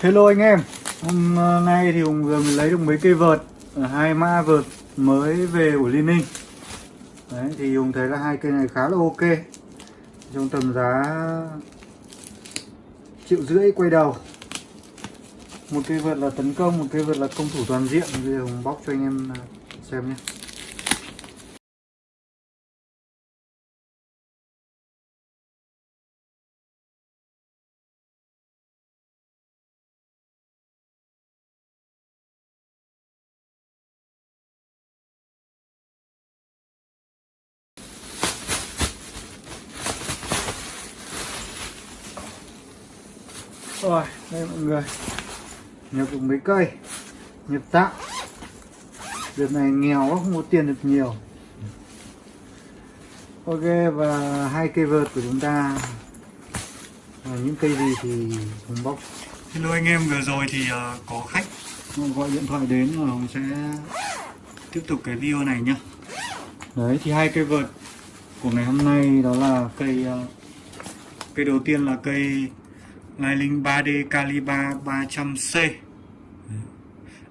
Hello anh em. Hôm ờ, nay thì Hùng vừa mới lấy được mấy cây vợt ờ, hai ma vợt mới về của Liên Ninh Đấy thì Hùng thấy là hai cây này khá là ok. Trong tầm giá triệu rưỡi quay đầu. Một cây vợt là tấn công, một cây vợt là công thủ toàn diện. Bây giờ Hùng bóc cho anh em ờ, xem nhé. Rồi, đây mọi người. Nhập được mấy cây. Nhập tạm Việc này nghèo quá, không có tiền được nhiều. Ok, và hai cây vợt của chúng ta. Là những cây gì thì Hùng bóc. Hello anh em, vừa rồi thì uh, có khách. Gọi điện thoại đến và Hùng sẽ tiếp tục cái video này nhá. Đấy, thì hai cây vợt của ngày hôm nay đó là cây uh, Cây đầu tiên là cây Lai 3D Caliba 300C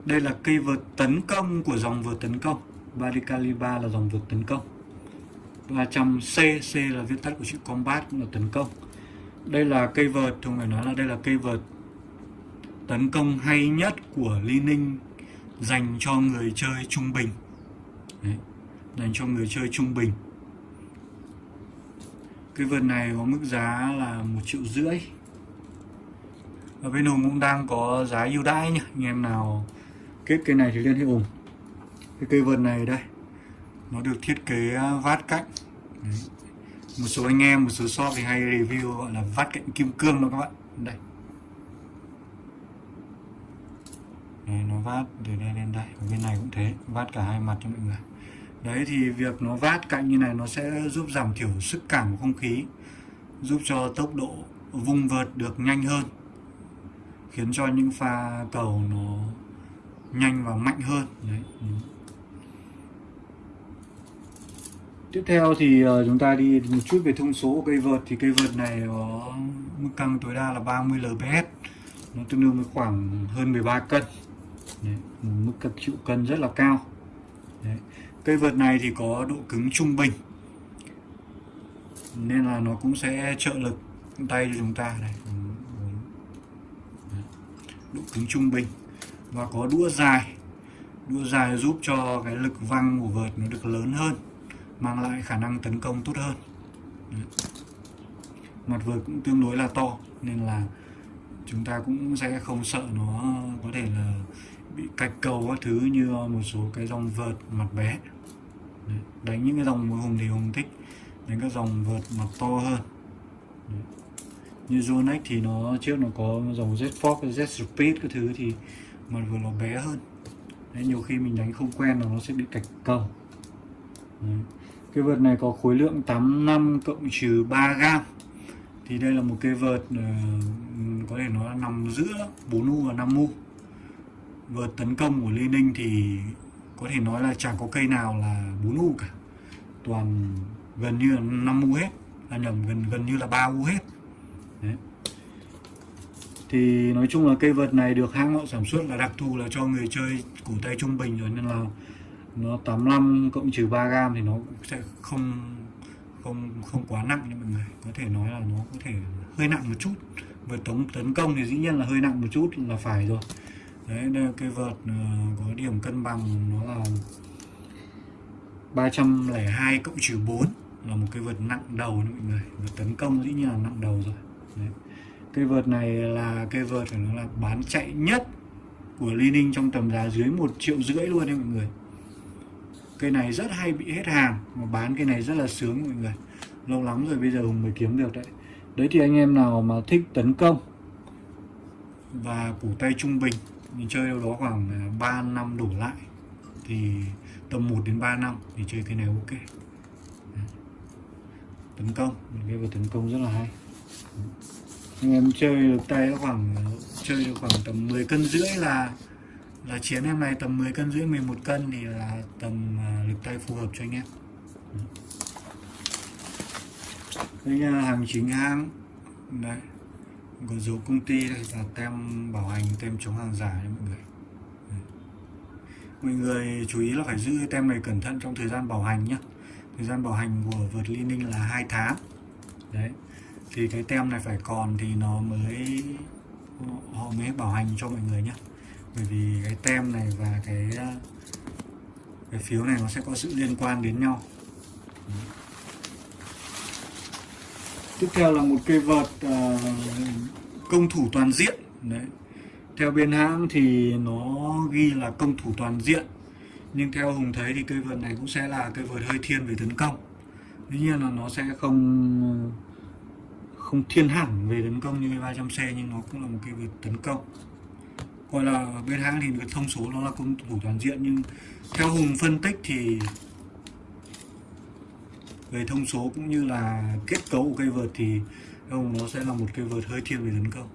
Đây là cây vợt tấn công của dòng vợt tấn công. 3D Caliba là dòng vợt tấn công. 300C C là viết tắt của chữ combat là tấn công. Đây là cây vợt, không phải nói là đây là cây vợt tấn công hay nhất của Li Ninh dành cho người chơi trung bình. Đấy, dành cho người chơi trung bình. Cái vợt này có mức giá là một triệu rưỡi ở bên Hùng cũng đang có giá ưu đãi nhá anh em nào kết cây này thì liên hệ Hùng. Cái cây vợt này đây. Nó được thiết kế à, vát cạnh. Đấy. một số anh em một số shop thì hay review gọi là vát cạnh kim cương đó các bạn. Đây. Đấy, nó vát từ đây lên đây. Ở bên này cũng thế vát cả hai mặt cho mọi người. Đấy thì việc nó vát cạnh như này nó sẽ giúp giảm thiểu sức cảm của không khí giúp cho tốc độ vung vợt được nhanh hơn khiến cho những pha cầu nó nhanh và mạnh hơn. Đấy tiếp theo thì ờ, chúng ta đi một chút về thông số của cây vợt. Thì cây vợt này có mức căng tối đa là 30 lbs nó tương đương với khoảng hơn 13 cân. Đấy, mức cân chịu cân rất là cao. Đấy. cây vợt này thì có độ cứng trung bình nên là nó cũng sẽ trợ lực tay cho chúng ta. Này độ cứng trung bình và có đũa dài đũa dài giúp cho cái lực văng của vợt nó được lớn hơn, mang lại khả năng tấn công tốt hơn Đấy. mặt vợt cũng tương đối là to, nên là chúng ta cũng sẽ không sợ nó có thể là bị cạch cầu các thứ như một số cái dòng vợt mặt bé Đấy. đánh những cái dòng hùng thì hùng thích, đánh các dòng vợt mặt to hơn Đấy như Zonex thì nó trước nó có dòng Z Fox, Z Speed cái thứ thì mà vừa nó bé hơn. Đấy, nhiều khi mình đánh không quen là nó sẽ bị cạch cầu Đấy. cái vợt này có khối lượng 85 cộng trừ 3 gram. Thì đây là một cây vợt uh, có thể nó nằm giữa 4U và 5U vợt tấn công của Lê Ninh thì có thể nói là chẳng có cây nào là 4U cả. Toàn gần như là 5U hết là nhầm gần gần như là 3U hết thì nói chung là cây vợt này được hãng họ sản xuất là đặc thù là cho người chơi cổ tay trung bình rồi, nên là nó 85 cộng trừ 3 gram thì nó sẽ không không không quá nặng nha mọi người. Có thể nói là nó có thể hơi nặng một chút. Vợt tống tấn công thì dĩ nhiên là hơi nặng một chút là phải rồi. Đấy, đây cây vợt ờ, có điểm cân bằng, nó là 302 cộng trừ 4 là một cái vợt nặng đầu nha mọi người. Vợt tấn công dĩ nhiên là nặng đầu rồi. Đấy cây vợt này là cây vợt phải nói là bán chạy nhất của Li Ninh trong tầm giá dưới một triệu rưỡi luôn đấy mọi người. Cây này rất hay bị hết hàng, mà bán cây này rất là sướng mọi người. Lâu lắm rồi bây giờ Hùng mới kiếm được đấy. Đấy thì anh em nào mà thích tấn công và củ tay trung bình mình chơi đâu đó khoảng à, 3 năm đổ lại, thì tầm 1 đến 3 năm thì chơi cái này ok. Tấn công, cái vợt tấn công rất là hay anh em chơi được tay khoảng, chơi được khoảng tầm 10 cân rưỡi là là chiến em này tầm 10 cân rưỡi 11 cân thì là tầm à, lực tay phù hợp cho anh em. Đây là hàng chính hãng. Đấy. Có dấu công ty đây và tem bảo hành, tem chống hàng giả đấy mọi người. Đấy. mọi người chú ý là phải giữ cái tem này cẩn thận trong thời gian bảo hành nhé thời gian bảo hành của Vật Li Ninh là hai tháng. Đấy thì cái tem này phải còn thì nó mới họ mới bảo hành cho mọi người nhé bởi vì cái tem này và cái cái phiếu này nó sẽ có sự liên quan đến nhau. Tiếp theo là một cây vợt uh, công thủ toàn diện. Đấy. Theo bên hãng thì nó ghi là công thủ toàn diện. Nhưng theo hùng thấy thì cây vợt này cũng sẽ là cây vợt hơi thiên về tấn công. Tuy nhiên là nó sẽ không không thiên hẳn về tấn công như cái 300C nhưng nó cũng là một cây vượt tấn công. Gọi là bên hãng thì cái thông số nó là công thủ toàn diện, nhưng theo hùng phân tích thì về thông số cũng như là kết cấu của cây vợt thì hùng nó sẽ là một cây vợt hơi thiên về tấn công.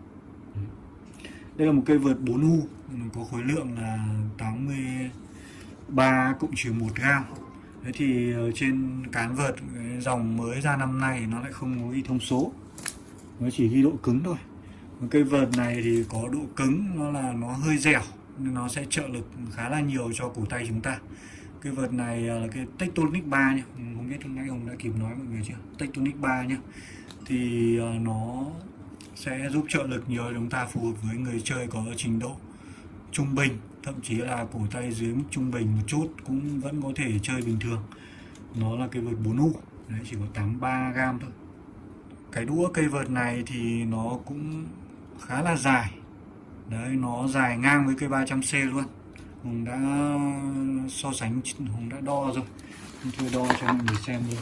Đây là một cây vợt 4U có khối lượng là 83 cộng trừ 1 gram. Thế thì ờ, trên cán vợt dòng mới ra năm nay nó lại không có ghi thông số nó chỉ ghi độ cứng thôi. Cây vợt này thì có độ cứng, nó là nó hơi dẻo, nên nó sẽ trợ lực khá là nhiều cho cổ tay chúng ta. Cái vợt này à, là cái Tectonic 3 nhé không biết hôm nay ông đã kịp nói mọi người chưa? Tectonic 3 nhé thì à, nó sẽ giúp trợ lực nhiều chúng ta, phù hợp với người chơi có trình độ trung bình, thậm chí là cổ tay dưới mức trung bình một chút cũng vẫn có thể chơi bình thường. Nó là cái vợt 4U đấy, chỉ có 83 gram thôi cái đũa cây vợt này thì nó cũng khá là dài. Đấy, nó dài ngang với cây 300C luôn. Hùng đã so sánh, Hùng đã đo rồi. Hùng tôi đo cho mọi người xem luôn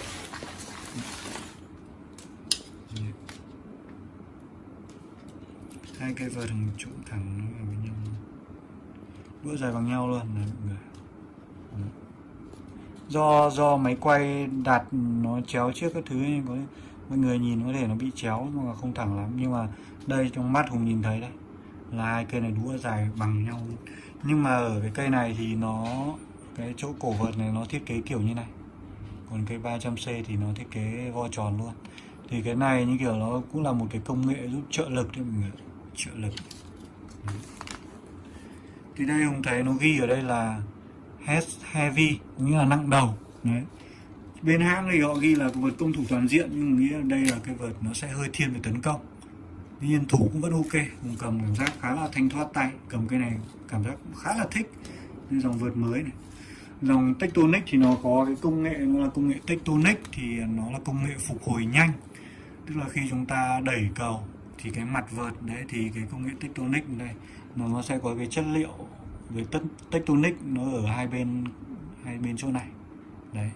hai cây vợt Hùng trụng thẳng vào với nhau. Đũa dài bằng nhau luôn. Này mọi người. Do do máy quay đặt nó chéo trước các thứ nên có mọi người nhìn có thể nó bị chéo nhưng mà không thẳng lắm. Nhưng mà đây trong mắt hùng nhìn thấy đấy, là hai cây này đũa dài bằng nhau. Nhưng mà ở cái cây này thì nó, cái chỗ cổ vật này nó thiết kế kiểu như này. Còn cây 300C thì nó thiết kế vo tròn luôn. Thì cái này như kiểu nó cũng là một cái công nghệ giúp trợ lực cho mọi người trợ lực. Thì đây hùng thấy nó ghi ở đây là heavy nghĩa là nặng đầu. Đấy bên hãng thì họ ghi là vợt công thủ toàn diện, nhưng nghĩa đây là cái vợt nó sẽ hơi thiên về tấn công. Tuy nhiên thủ cũng vẫn ok mình cầm cảm giác khá là thanh thoát tay, cầm cái này cảm giác cũng khá là thích. Đây dòng vượt mới này. Dòng Tectonic thì nó có cái công nghệ, nó là công nghệ Tectonic thì nó là công nghệ phục hồi nhanh. Tức là khi chúng ta đẩy cầu thì cái mặt vợt đấy, thì cái công nghệ Tectonic đây nó nó sẽ có cái chất liệu với Tectonic, nó ở hai bên hai bên chỗ này. Đấy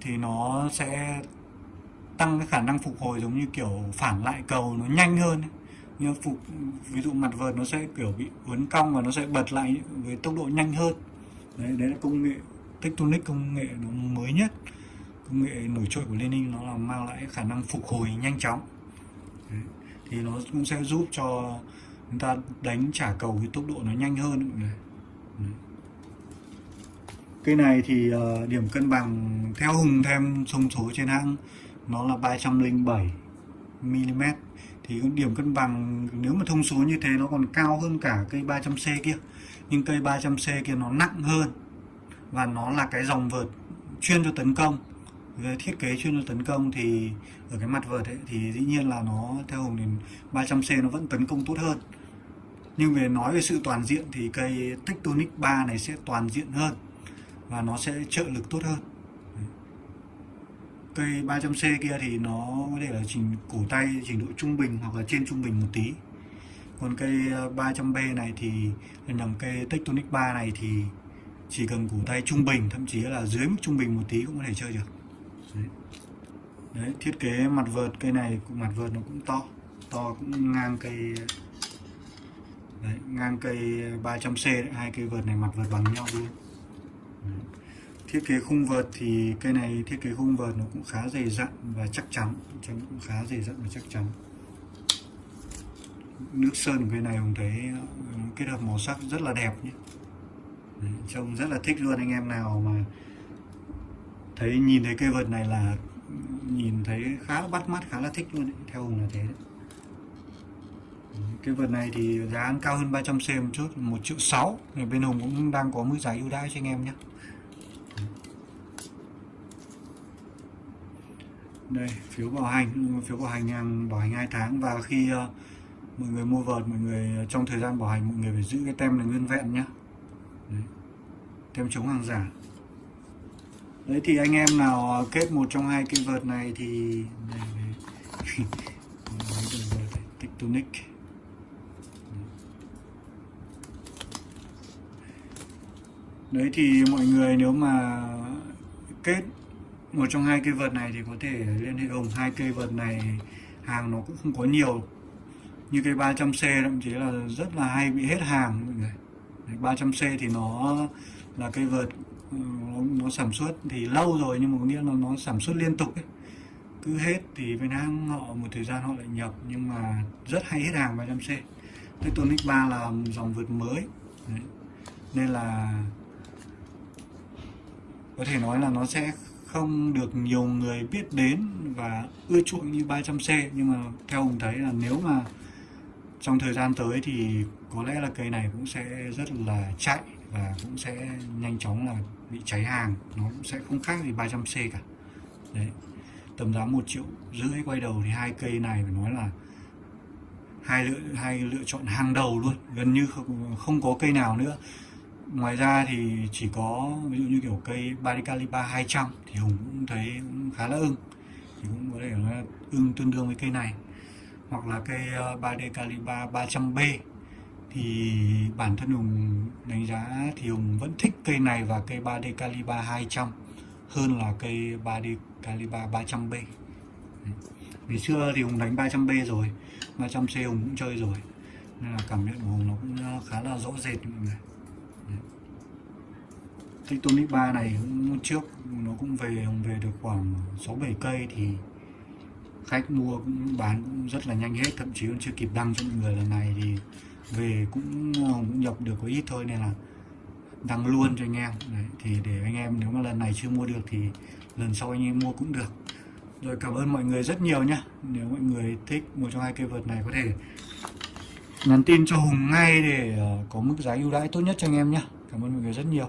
thì nó sẽ tăng cái khả năng phục hồi giống như kiểu phản lại cầu nó nhanh hơn như phục, ví dụ mặt vợt nó sẽ kiểu bị uốn cong và nó sẽ bật lại với tốc độ nhanh hơn đấy đấy là công nghệ, tectonic công nghệ nó mới nhất công nghệ nổi trội của Lenin nó là mang lại khả năng phục hồi nhanh chóng đấy. thì nó cũng sẽ giúp cho chúng ta đánh trả cầu với tốc độ nó nhanh hơn đấy. Cây này thì uh, điểm cân bằng theo Hùng thêm thông số trên hãng nó là 307 mm thì điểm cân bằng nếu mà thông số như thế nó còn cao hơn cả cây 300C kia. Nhưng cây 300C kia nó nặng hơn và nó là cái dòng vợt chuyên cho tấn công. Về thiết kế chuyên cho tấn công thì ở cái mặt vợt ấy thì dĩ nhiên là nó theo Hùng thì 300C nó vẫn tấn công tốt hơn. Nhưng về nói về sự toàn diện thì cây Tectonic 3 này sẽ toàn diện hơn và nó sẽ trợ lực tốt hơn. Cây 300C kia thì nó có thể là trình cổ tay trình độ trung bình hoặc là trên trung bình một tí. Còn cây ờ, 300B này thì nằm cây Tectonic 3 này thì chỉ cần cổ tay trung bình thậm chí là dưới mức trung bình một tí cũng có thể chơi được. Đấy, đấy thiết kế mặt vợt cây này mặt vợt nó cũng to to cũng ngang cây đấy, ngang cây 300C đấy, hai cây vợt này mặt vợt bằng nhau luôn thiết kế khung vợt thì cây này thiết kế khung vợt nó cũng khá dày dặn và chắc chắn trông cũng khá dày dặn và chắc chắn nước sơn của cây thấy ờ, kết hợp màu sắc rất là đẹp nhé Đấy, trông rất là thích luôn anh em nào mà thấy nhìn thấy cây vợt này là nhìn thấy khá bắt mắt khá là thích luôn ấy. theo hùng là thế đấy. cái vợt này thì giá cao hơn 300C một chút 1 triệu 6 thì bên Hùng cũng đang có mức giá ưu đãi cho anh em nhé đây phiếu bảo hành phiếu bảo hành hàng bảo hành hai tháng và khi uh, mọi người mua vợt mọi người ờ, trong thời gian bảo hành mọi người phải giữ cái tem này nguyên vẹn nhé Đấy. tem chống hàng giả đấy thì anh em nào ờ, kết một trong hai cái vợt này thì đây, đây. Tectonic đấy thì mọi người nếu mà kết một trong hai cây vợt này thì có thể liên hệ hùng hai cây vợt này hàng nó cũng không có nhiều. Như cây 300C thậm chí là rất là hay bị hết hàng mọi người. 300C thì nó là cây vợt ừ, nó, nó sản xuất thì lâu rồi nhưng mà có nghĩa là nó sản xuất liên tục ấy. cứ hết thì bên hãng họ một thời gian họ lại nhập nhưng mà rất hay hết hàng 300C Tectonic 3 là dòng vượt mới. Đấy. nên là có thể nói là nó sẽ không được nhiều người biết đến và ưa chuộng như 300C nhưng mà theo ông thấy là nếu mà trong thời gian tới thì có lẽ là cây này cũng sẽ rất là chạy và cũng sẽ nhanh chóng là bị cháy hàng. Nó cũng sẽ không khác gì 300C cả. Đấy tầm giá một triệu rưỡi quay đầu thì hai cây này phải nói là hai lựa hai lựa chọn hàng đầu luôn. Gần như không, không có cây nào nữa ngoài ra thì chỉ có, ví dụ như kiểu cây Baricaliba 200 thì Hùng cũng thấy cũng khá là ưng. Thì cũng có thể là ưng tương đương với cây này. Hoặc là cây ờ, Baricaliba 300B thì bản thân Hùng đánh giá thì Hùng vẫn thích cây này và cây 3D Caliba 200 hơn là cây 3D Caliba 300B vì xưa thì Hùng đánh 300B rồi 300C Hùng cũng chơi rồi. Nên là cảm nhận của Hùng nó cũng khá là rõ rệt mọi người. Tectonic 3 này cũng trước nó cũng về về được khoảng 6 7 cây thì khách mua cũng bán cũng rất là nhanh hết thậm chí còn chưa kịp đăng cho mọi người lần này thì về cũng, cũng nhập được có ít thôi nên là đăng luôn cho anh em. Đấy, thì để anh em nếu mà lần này chưa mua được thì lần sau anh em mua cũng được. Rồi cảm ơn mọi người rất nhiều nhá. Nếu mọi người thích một trong hai cây vợt này có thể nhắn tin cho Hùng ngay để ờ, có mức giá ưu đãi tốt nhất cho anh em nhé cảm ơn mọi người rất nhiều.